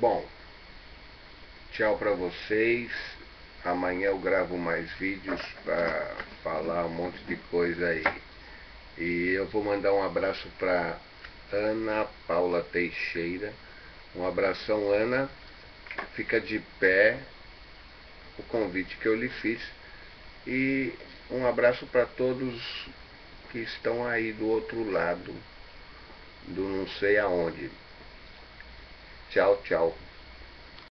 Bom, tchau para vocês. Amanhã eu gravo mais vídeos para falar um monte de coisa aí. E eu vou mandar um abraço para Ana Paula Teixeira. Um abração, Ana. Fica de pé o convite que eu lhe fiz. E um abraço para todos que estão aí do outro lado, do não sei aonde. Tchau, tchau.